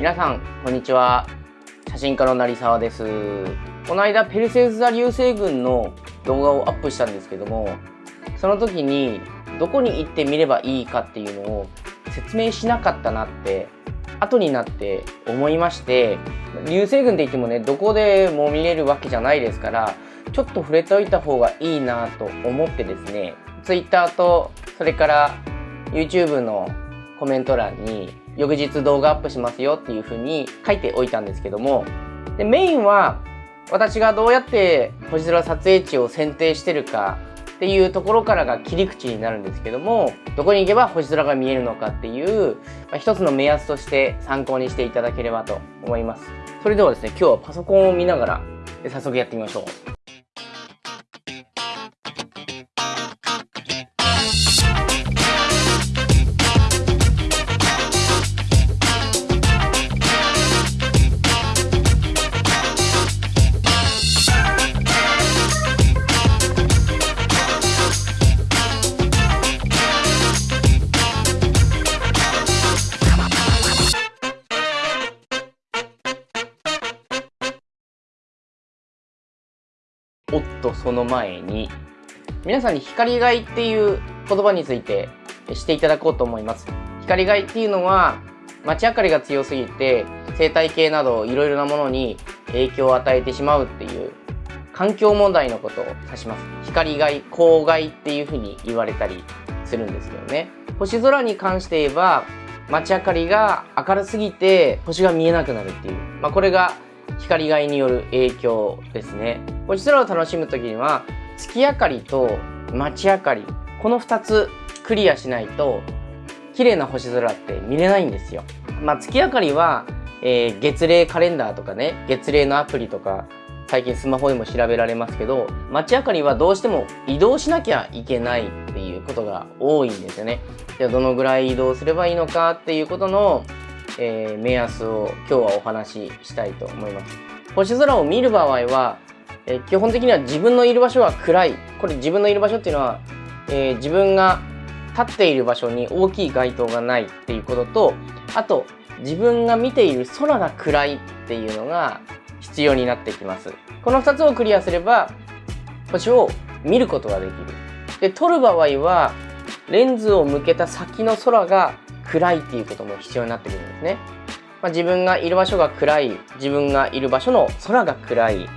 皆さんこんにちは。写真家の成沢です。この間ペルセウス座流星群の動画をアップしたんですけどもその時にどこに行ってみればいいかっていうのを説明しなかったなって後になって思いまして流星群って言ってもねどこでも見れるわけじゃないですからちょっと触れておいた方がいいなと思ってですね Twitter とそれから YouTube のコメント欄に翌日動画アップしますよっていう風に書いておいたんですけども。でメインは私がどうやって星空撮影地を選定してるかっていうところからが切り口になるんですけども。どこに行けば星空が見えるのかっていう、まあ、一つの目安として参考にしていただければと思います。それではですね今日はパソコンを見ながら早速やってみましょう。その前に皆さんに光害っていう言葉についてしていただこうと思います。光害っていうのは街明かりが強すぎて生態系などいろいろなものに影響を与えてしまうっていう環境問題のことを指します。光害光害っていうふうに言われたりするんですけどね。星空に関して言えば街明かりが明るすぎて星が見えなくなるっていう、まあ、これが光害による影響ですね。星空を楽しむ時には月明かりと街明かりこの2つクリアしないと綺麗な星空って見れないんですよ、まあ、月明かりは、えー、月齢カレンダーとかね月齢のアプリとか最近スマホでも調べられますけど街明かりはどうしても移動しなきゃいけないっていうことが多いんですよね。じゃあどのぐらい移動すればいいのかっていうことのえー、目安を今日はお話ししたいと思います。星空を見る場合は、えー、基本的には自分のいる場所は暗い。これ自分のいる場所っていうのは、えー、自分が立っている場所に大きい街灯がないっていうことと、あと自分が見ている空が暗いっていうのが必要になってきます。この2つをクリアすれば星を見ることができる。で、撮る場合はレンズを向けた先の空が暗いっていうことも必要になってくるんですね。まあ、自分がいる場所が暗い、自分がいる場所の空が暗い、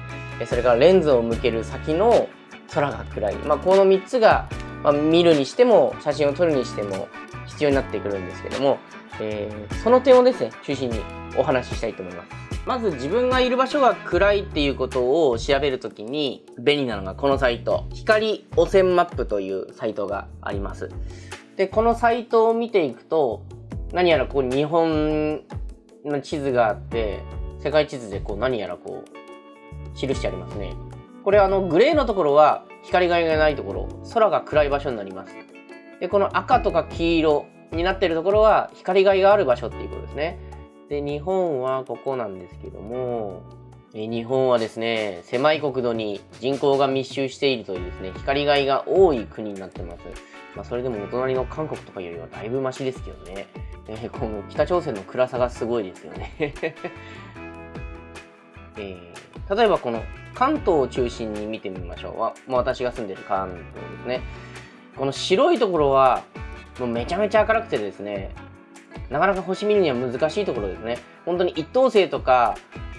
それからレンズを向ける先の空が暗い。まあ、この3つが、まあ、見るにしても、写真を撮るにしても必要になってくるんですけども、えー、その点をですね、中心にお話ししたいと思います。まず自分がいる場所が暗いっていうことを調べるときに便利なのがこのサイト、光汚染マップというサイトがあります。で、このサイトを見ていくと、何やらこう日本の地図があって、世界地図でこう何やらこう、記してありますね。これあのグレーのところは光がいがないところ、空が暗い場所になります。で、この赤とか黄色になっているところは光がいがある場所っていうことですね。で、日本はここなんですけども、日本はですね、狭い国土に人口が密集しているというですね、光害が多い国になってます。まあ、それでもお隣の韓国とかよりはだいぶマシですけどね。えー、この北朝鮮の暗さがすごいですよね えー、例えばこの関東を中心に見てみましょう。まあ、私が住んでる関東ですね。この白いところは、もうめちゃめちゃ明るくてですね、なかなか星見るには難しいところですね。本当に一等星とか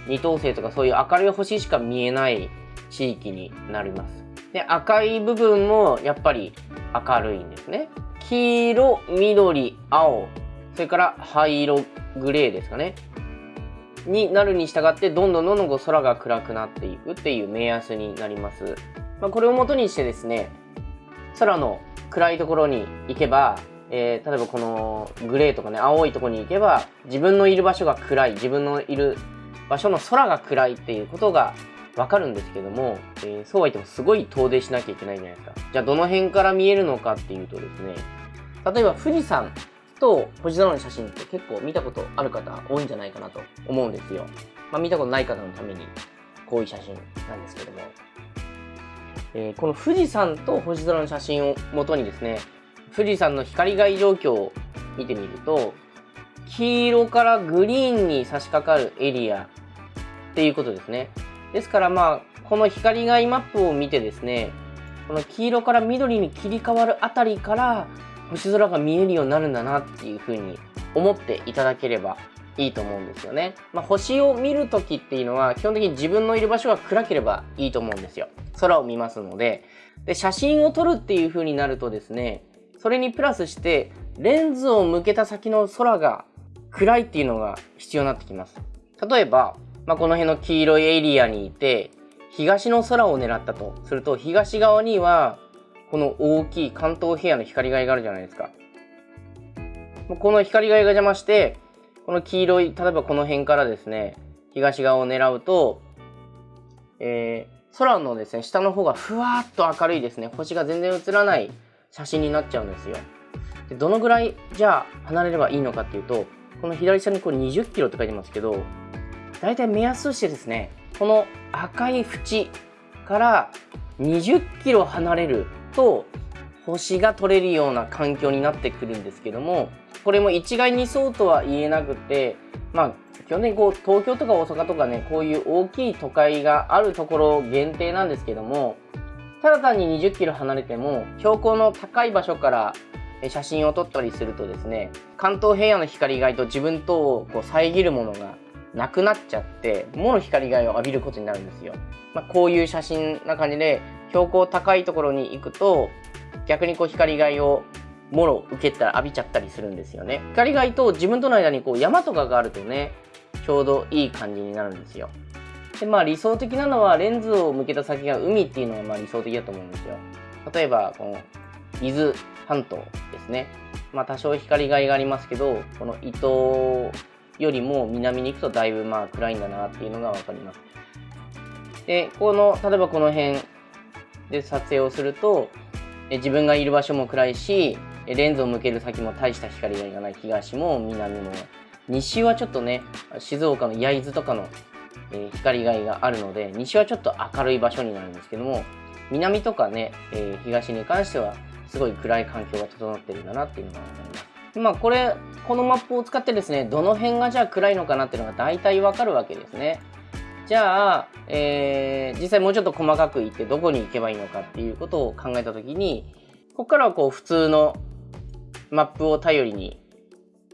二等星とかそういう明るい星しか見えない地域になります。で、赤い部分もやっぱり明るいんですね。黄色、緑、青、それから灰色、グレーですかね。になるに従って、どんどんどんどん空が暗くなっていくっていう目安になります。まあ、これをもとにしてですね、空の暗いところに行けば、えー、例えばこのグレーとかね、青いところに行けば、自分のいる場所が暗い、自分のいる場所の空が暗いっていうことがわかるんですけども、えー、そうは言ってもすごい遠出しなきゃいけないじゃないですか。じゃあどの辺から見えるのかっていうとですね、例えば富士山と星空の写真って結構見たことある方多いんじゃないかなと思うんですよ。まあ、見たことない方のためにこういう写真なんですけども、えー、この富士山と星空の写真をもとにですね、富士山の光害状況を見てみると、黄色からグリーンに差し掛かるエリアっていうことですね。ですからまあ、この光害マップを見てですね、この黄色から緑に切り替わるあたりから星空が見えるようになるんだなっていうふうに思っていただければいいと思うんですよね。まあ、星を見るときっていうのは基本的に自分のいる場所が暗ければいいと思うんですよ。空を見ますので。で、写真を撮るっていう風になるとですね、それにプラスしてレンズを向けた先の空が暗いっていうのが必要になってきます。例えば、まあ、この辺の黄色いエリアにいて、東の空を狙ったとすると、東側にはこの大きい関東平野の光害があるじゃないですか。この光害が邪魔して、この黄色い、例えばこの辺からですね、東側を狙うと、えー、空のですね、下の方がふわっと明るいですね、星が全然映らない写真になっちゃうんですよ。でどのぐらい、じゃあ離れればいいのかっていうと、この左下にこれ20キロって書いてますけど、大体目安としてですね、この赤い縁から20キロ離れると、星が取れるような環境になってくるんですけども、これも一概にそうとは言えなくて、まあ、基本的にこう、東京とか大阪とかね、こういう大きい都会があるところ限定なんですけども、ただ単に20キロ離れても、標高の高い場所から写真を撮ったりするとですね、関東平野の光害と自分とをこう遮るものがなくなっちゃって、もろ光害を浴びることになるんですよ。まあ、こういう写真な感じで、標高高いところに行くと、逆にこう光害をもろ受けたら浴びちゃったりするんですよね。光害と自分との間にこう山とかがあるとね、ちょうどいい感じになるんですよ。で、まあ理想的なのはレンズを向けた先が海っていうのがまあ理想的だと思うんですよ。例えば、この伊豆半島ですね。まあ多少光害がありますけど、この伊東よりも南に行くとだいぶまあ暗いんだなっていうのがわかります。で、この、例えばこの辺で撮影をすると、え自分がいる場所も暗いし、レンズを向ける先も大した光がない東も南も西はちょっとね静岡の焼津とかの、えー、光害があるので西はちょっと明るい場所になるんですけども南とかね、え、東に関してはすごい暗い環境が整ってるんだなっていうのが分かります。まあこれこのマップを使ってですねどの辺がじゃあ暗いのかなっていうのが大体わかるわけですね。じゃあ、えー、実際もうちょっと細かく言ってどこに行けばいいのかっていうことを考えた時にここからはこう普通のマップを頼りに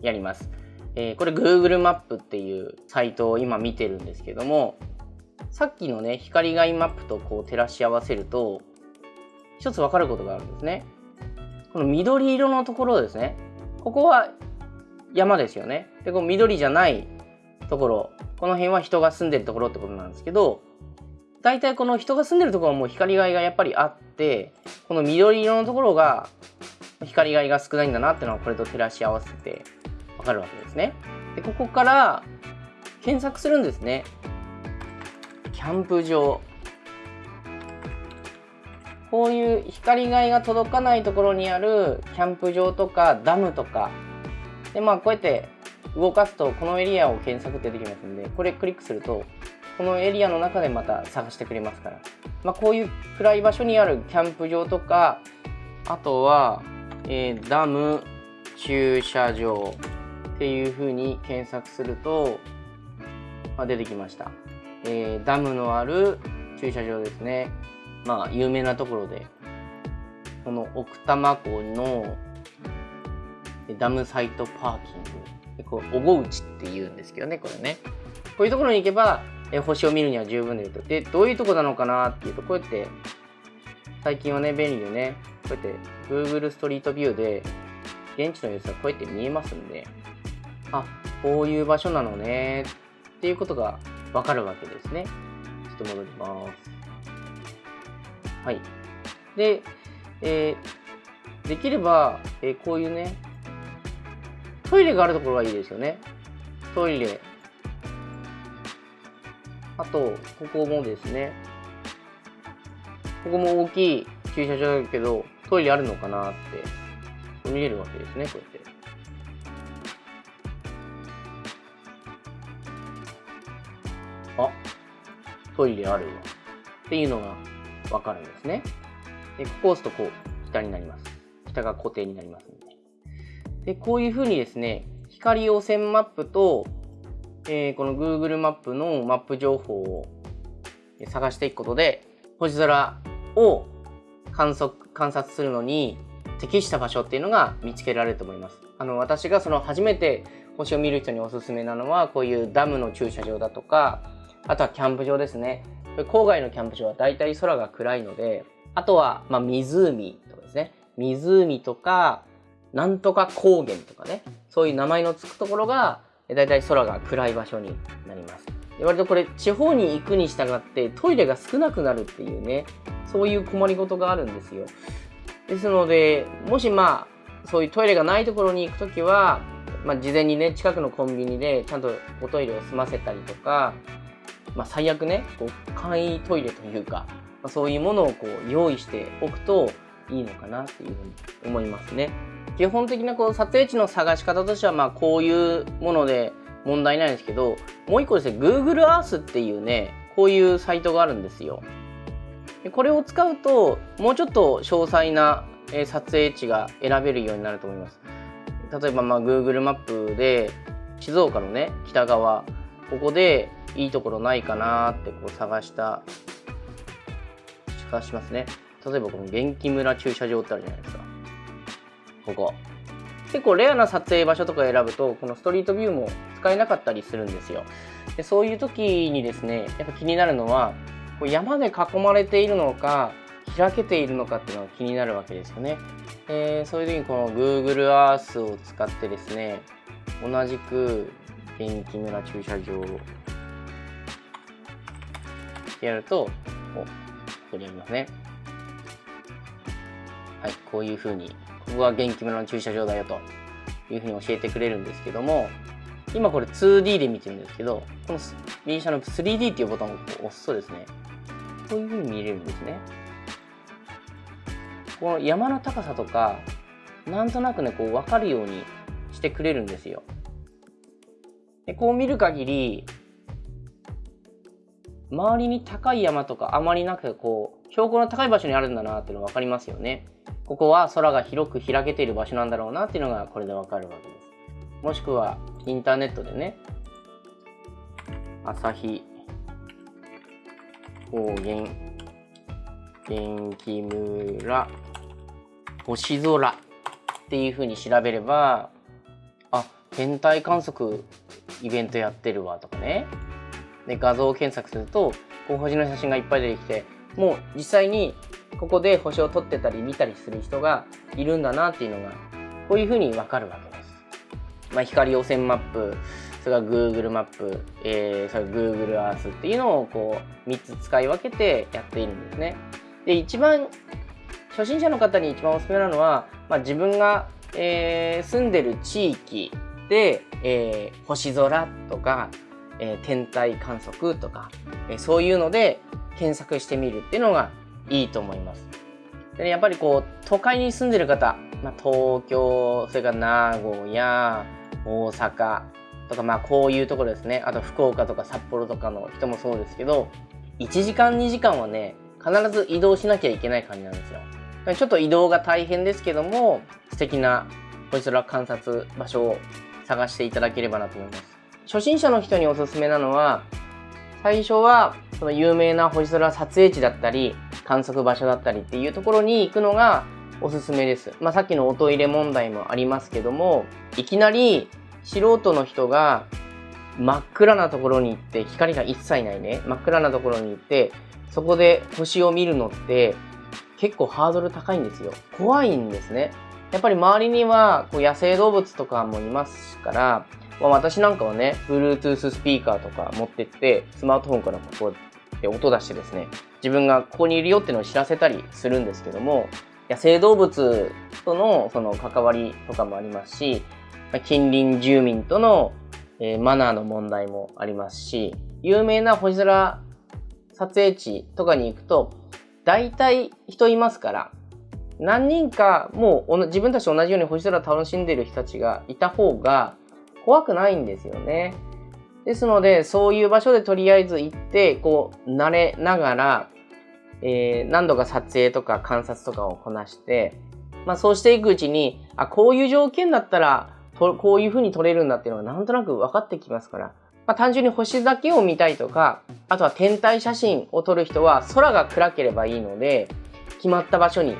やります。えー、これ Google マップっていうサイトを今見てるんですけども、さっきのね、光害マップとこう照らし合わせると、一つわかることがあるんですね。この緑色のところですね。ここは山ですよね。で、この緑じゃないところ、この辺は人が住んでるところってことなんですけど、大体この人が住んでるところはもう光害がやっぱりあって、この緑色のところが光害が少ないんだなっていうのはこれと照らし合わせてわかるわけですね。で、ここから検索するんですね。キャンプ場。こういう光害が届かないところにあるキャンプ場とかダムとか。で、まあこうやって動かすとこのエリアを検索ってできますので、これクリックするとこのエリアの中でまた探してくれますから。まあこういう暗い場所にあるキャンプ場とか、あとはえー、ダム駐車場っていう風に検索すると、まあ、出てきました、えー、ダムのある駐車場ですねまあ有名なところでこの奥多摩湖のダムサイトパーキング。これ小河内って言うんですけどねこれね。こういうところに行けばえ星を見るには十分でと。でどういうとこなのかなっていうとこうやって最近はね便利でね。こうやって Google ストリートビューで現地の様子がこうやって見えますんで、あ、こういう場所なのね。っていうことがわかるわけですね。ちょっと戻ります。はい。で、えー、できれば、えー、こういうね、トイレがあるところがいいですよね。トイレ。あと、ここもですね、ここも大きい駐車場だけど、トイレあるのかなって見えるわけですね、こうやって。あ、トイレあるわ。っていうのがわかるんですね。で、ここを押すとこう、北になります。北が固定になりますんで。で、こういうふうにですね、光汚染マップと、えー、この Google マップのマップ情報を探していくことで、星空を観測、観察するのに適した場所っていうのが見つけられると思います。あの、私がその初めて星を見る人におすすめなのは、こういうダムの駐車場だとか、あとはキャンプ場ですね。郊外のキャンプ場は大体空が暗いので、あとは、まあ、湖とかですね。湖とか、なんとか高原とかね。そういう名前の付くところが、大体空が暗い場所になります。割とこれ、地方に行くに従ってトイレが少なくなるっていうね、そういう困りごとがあるんですよ。ですので、もしまあ、そういうトイレがないところに行くときは、まあ、事前にね、近くのコンビニでちゃんとおトイレを済ませたりとか、まあ、最悪ね、こう簡易トイレというか、まあ、そういうものをこう用意しておくといいのかなっていうふうに思いますね。基本的なこう撮影地の探し方としては、まあ、こういうもので問題ないんですけど、もう一個ですね、Google Earth っていうね、こういうサイトがあるんですよ。でこれを使うと、もうちょっと詳細な撮影地が選べるようになると思います。例えば、まあ、Google マップで、静岡のね、北側、ここでいいところないかなってこう探した、探しますね。例えばこの元気村駐車場ってあるじゃないですか。ここ。結構レアな撮影場所とか選ぶと、このストリートビューも使えなかったりするんですよ。でそういう時にですね、やっぱ気になるのは、こう山で囲まれているのか、開けているのかっていうのが気になるわけですよね。えー、そういう時にこの Google Earth を使ってですね、同じく元気村駐車場やると、ここにありますね。はい、こういう風に、ここが元気村の駐車場だよという風に教えてくれるんですけども、今これ 2D で見てるんですけど、この右下の 3D っていうボタンを押すとですね、こういう風に見れるんですね。この山の高さとか、なんとなくね、こう分かるようにしてくれるんですよ。でこう見る限り、周りに高い山とかあまりなく、こう、標高の高い場所にあるんだなっていうのが分かりますよね。ここは空が広く開けている場所なんだろうなっていうのがこれで分かるわけです。もしくは、インターネットでね、朝日高原元気村星空っていう風に調べればあ天体観測イベントやってるわとかねで画像検索するとこう星の写真がいっぱい出てきてもう実際にここで星を撮ってたり見たりする人がいるんだなっていうのがこういう風にわかるわけです。まあ、光汚染マップそれから Google マップ、えー、それ Google Earth っていうのをこう3つ使い分けてやっているんですね。で一番初心者の方に一番おすすめなのは、まあ、自分が、えー、住んでる地域で、えー、星空とか、えー、天体観測とか、えそういうので検索してみるっていうのがいいと思います。で、ね、やっぱりこう都会に住んでる方、まあ、東京それから名古屋大阪とかまあこういうところですね。あと福岡とか札幌とかの人もそうですけど1時間2時間はね必ず移動しなきゃいけない感じなんですよ。ちょっと移動が大変ですけども素敵な星空観察場所を探していただければなと思います。初心者の人におすすめなのは最初はその有名な星空撮影地だったり観測場所だったりっていうところに行くのがおすすめです。まあ、さっきのおトイレ問題もありますけどもいきなり素人の人が真っ暗なところに行って光が一切ないね。真っ暗なところに行ってそこで星を見るのって結構ハードル高いんですよ。怖いんですね。やっぱり周りにはこう野生動物とかもいますから、まあ、私なんかはね Bluetooth スピーカーとか持ってってスマートフォンからこうで音出してですね自分がここにいるよっていうのを知らせたりするんですけども野生動物とのその関わりとかもありますし近隣住民との、マナーの問題もありますし、有名な星空撮影地とかに行くと、大体人いますから、何人かもう自分たちと同じように星空楽しんでる人たちがいた方が怖くないんですよね。ですので、そういう場所でとりあえず行って、こう、慣れながら、えー、何度か撮影とか観察とかをこなして、まあそうしていくうちに、あ、こういう条件だったらとこういう風に撮れるんだっていうのがなんとなく分かってきますから、まあ、単純に星だけを見たいとか、あとは天体写真を撮る人は空が暗ければいいので、決まった場所に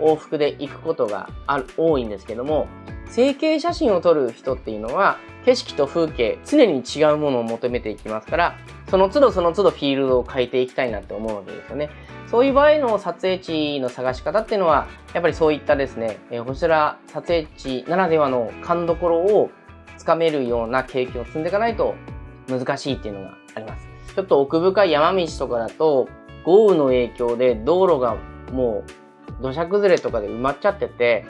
往復で行くことがある多いんですけども、成形写真を撮る人っていうのは、景色と風景、常に違うものを求めていきますから、その都度その都度フィールドを変えていきたいなって思うわけですよね。そういう場合の撮影地の探し方っていうのは、やっぱりそういったですね、え星空撮影地ならではの勘どころをつかめるような経験を積んでいかないと難しいっていうのがあります。ちょっと奥深い山道とかだと、豪雨の影響で道路がもう土砂崩れとかで埋まっちゃってて、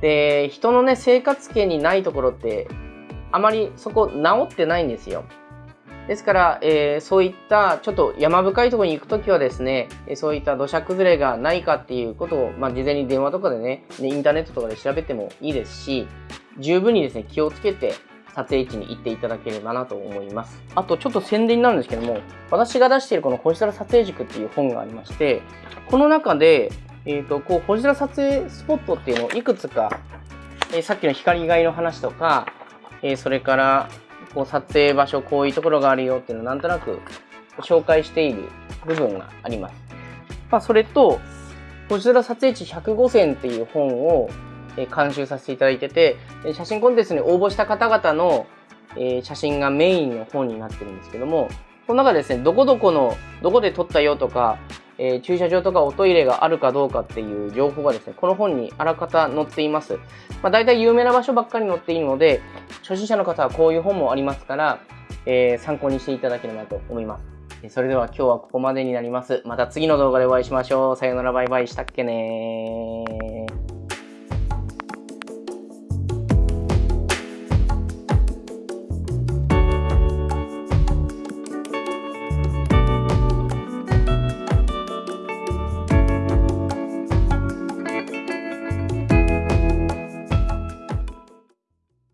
で、人のね、生活圏にないところって、あまりそこ治ってないんですよ。ですから、えー、そういったちょっと山深いところに行くときはですね、そういった土砂崩れがないかっていうことを、まあ、事前に電話とかでね、インターネットとかで調べてもいいですし、十分にですね、気をつけて撮影地に行っていただければなと思います。あとちょっと宣伝になるんですけども、私が出しているこの星空撮影塾っていう本がありまして、この中で、えっ、ー、と、こう、星空撮影スポットっていうのをいくつか、えー、さっきの光害の話とか、えー、それから、こう、撮影場所、こういうところがあるよっていうのをなんとなく紹介している部分があります。まあ、それと、星空撮影地105選っていう本を、え監修させていただいてて、写真コンテストに応募した方々の、え写真がメインの本になってるんですけども、この中でですね、どこどこの、どこで撮ったよとか、えー、駐車場とかおトイレがあるかどうかっていう情報がですね、この本にあらかた載っています。まあ、大体有名な場所ばっかり載っているので、初心者の方はこういう本もありますから、えー、参考にしていただければと思います。それでは今日はここまでになります。また次の動画でお会いしましょう。さよならバイバイしたっけねー。